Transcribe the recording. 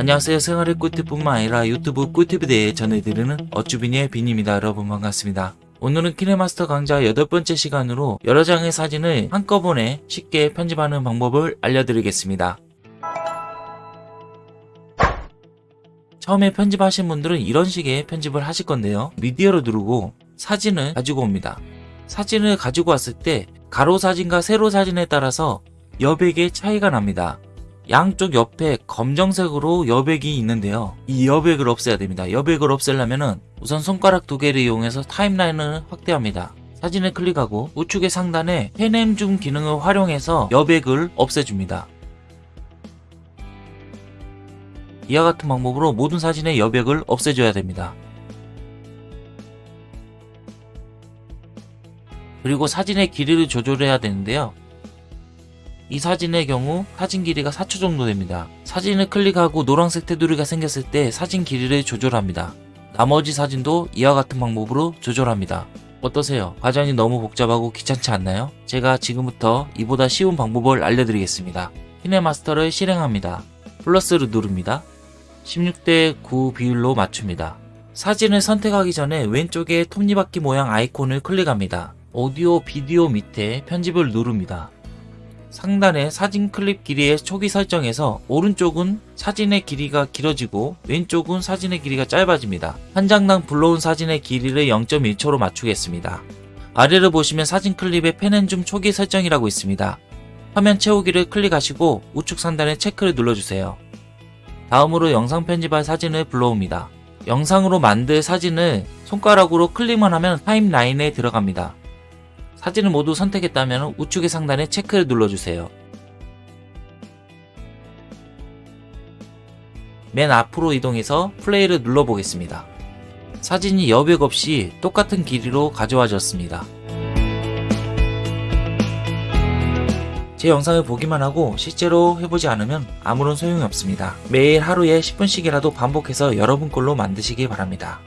안녕하세요. 생활의 꿀팁뿐만 아니라 유튜브 꿀팁에 대해 전해드리는 어쭈비니의 빈입니다. 여러분 반갑습니다. 오늘은 키네마스터 강좌 여덟 번째 시간으로 여러 장의 사진을 한꺼번에 쉽게 편집하는 방법을 알려드리겠습니다. 처음에 편집하신 분들은 이런 식의 편집을 하실 건데요. 미디어를 누르고 사진을 가지고 옵니다. 사진을 가지고 왔을 때 가로 사진과 세로 사진에 따라서 여백의 차이가 납니다 양쪽 옆에 검정색으로 여백이 있는데요. 이 여백을 없애야 됩니다. 여백을 없애려면 우선 손가락 두 개를 이용해서 타임라인을 확대합니다. 사진을 클릭하고 우측의 상단에 펜앤 줌 기능을 활용해서 여백을 없애줍니다. 이와 같은 방법으로 모든 사진의 여백을 없애줘야 됩니다. 그리고 사진의 길이를 조절해야 되는데요. 이 사진의 경우 사진 길이가 4초 정도 됩니다. 사진을 클릭하고 노란색 테두리가 생겼을 때 사진 길이를 조절합니다. 나머지 사진도 이와 같은 방법으로 조절합니다. 어떠세요? 과정이 너무 복잡하고 귀찮지 않나요? 제가 지금부터 이보다 쉬운 방법을 알려드리겠습니다. 키네마스터를 실행합니다. 플러스를 누릅니다. 16대 9 비율로 맞춥니다. 사진을 선택하기 전에 왼쪽에 톱니바퀴 모양 아이콘을 클릭합니다. 오디오 비디오 밑에 편집을 누릅니다. 상단의 사진 클립 길이의 초기 설정에서 오른쪽은 사진의 길이가 길어지고 왼쪽은 사진의 길이가 짧아집니다. 한 장당 불러온 사진의 길이를 0.1초로 맞추겠습니다. 아래를 보시면 사진 클립의 펜앤줌 초기 설정이라고 있습니다. 화면 채우기를 클릭하시고 우측 상단에 체크를 눌러주세요. 다음으로 영상 편집할 사진을 불러옵니다. 영상으로 만들 사진을 손가락으로 클릭만 하면 타임라인에 들어갑니다. 사진을 모두 선택했다면 우측의 상단에 체크를 눌러주세요. 맨 앞으로 이동해서 플레이를 눌러보겠습니다. 사진이 여백 없이 똑같은 길이로 가져와졌습니다. 제 영상을 보기만 하고 실제로 해보지 않으면 아무런 소용이 없습니다. 매일 하루에 10분씩이라도 반복해서 여러분 걸로 만드시기 바랍니다.